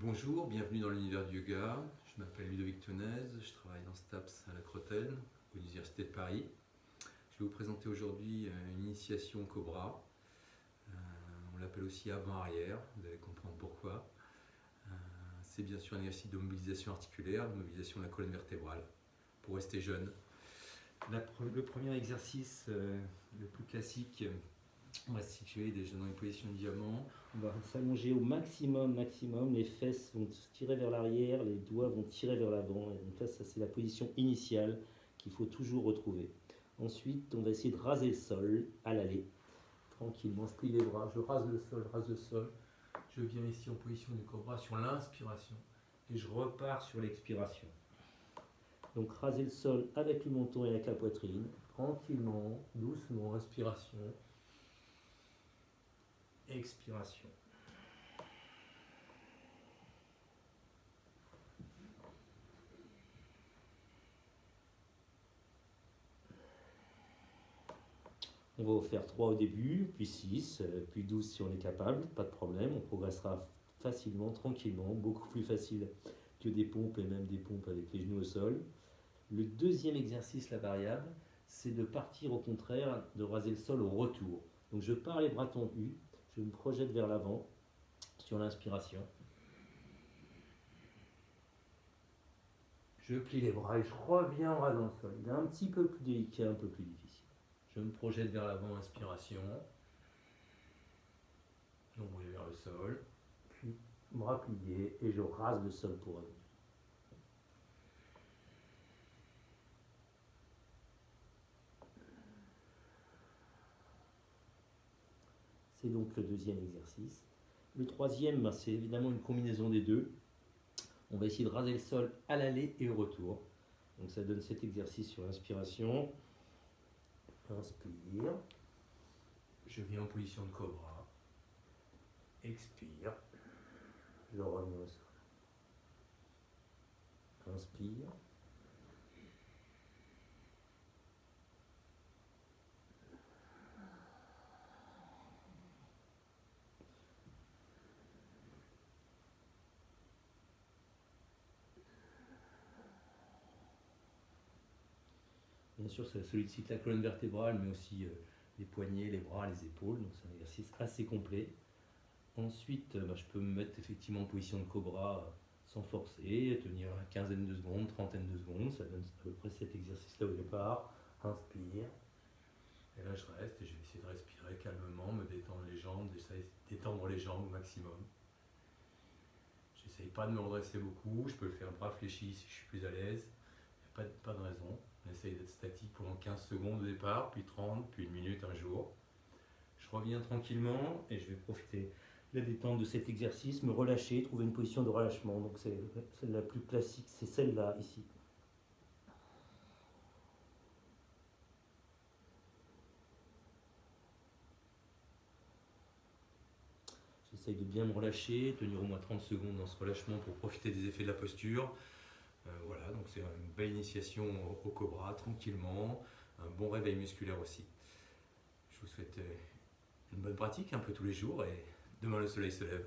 Bonjour, bienvenue dans l'univers du yoga. Je m'appelle Ludovic Tenez, je travaille dans STAPS à la Crotone, à l'Université de Paris. Je vais vous présenter aujourd'hui euh, une initiation Cobra. Euh, on l'appelle aussi avant-arrière, vous allez comprendre pourquoi. Euh, c'est bien sûr un exercice de mobilisation articulaire, de mobilisation de la colonne vertébrale, pour rester jeune. le premier exercice, le plus classique, on va se situer déjà dans une position de diamant. On va s'allonger au maximum, maximum. Les fesses vont tirer vers l'arrière, les doigts vont tirer vers l'avant. Donc là, ça c'est la position initiale qu'il faut toujours retrouver. Ensuite, on va essayer de raser le sol à l'aller. Tranquillement, je plie les bras, je rase le sol, rase le sol. Je viens ici en position de cobra sur l'inspiration et je repars sur l'expiration. Donc raser le sol avec le menton et avec la poitrine, tranquillement, doucement, inspiration expiration. On va faire 3 au début, puis 6, euh, puis 12 si on est capable, pas de problème, on progressera facilement, tranquillement, beaucoup plus facile que des pompes et même des pompes avec les genoux au sol. Le deuxième exercice, la variable, c'est de partir au contraire, de raser le sol au retour. Donc je pars les bras tendus, je me projette vers l'avant sur l'inspiration. Je plie les bras et je reviens en rasant le sol. Il est un petit peu plus délicat, un peu plus difficile. Je me projette vers l'avant, inspiration. Nombril vers le sol. Puis bras pliés et je rase le sol pour revenir. C'est donc le deuxième exercice. Le troisième, ben, c'est évidemment une combinaison des deux. On va essayer de raser le sol à l'aller et au retour. Donc ça donne cet exercice sur l'inspiration. Inspire. Je viens en position de cobra. Expire. Je reviens au sol. Inspire. Bien sûr, ça sollicite la colonne vertébrale, mais aussi euh, les poignets, les bras, les épaules. Donc c'est un exercice assez complet. Ensuite, euh, bah, je peux me mettre effectivement en position de cobra euh, sans forcer, tenir une quinzaine de secondes, trentaine de secondes. Ça donne à peu près cet exercice-là au départ. Inspire. Et là, je reste et je vais essayer de respirer calmement, me détendre les jambes, détendre les jambes au maximum. J'essaye pas de me redresser beaucoup. Je peux le faire bras fléchis si je suis plus à l'aise. Pas de raison. On essaye d'être statique pendant 15 secondes au départ, puis 30, puis une minute un jour. Je reviens tranquillement et je vais profiter de la détente de cet exercice, me relâcher, trouver une position de relâchement. Donc c'est la plus classique, c'est celle-là ici. J'essaye de bien me relâcher, tenir au moins 30 secondes dans ce relâchement pour profiter des effets de la posture. Euh, voilà, donc c'est une belle initiation au, cobra, tranquillement, un bon réveil musculaire aussi. Je vous souhaite euh, une bonne pratique un peu tous les jours et demain le soleil se lève.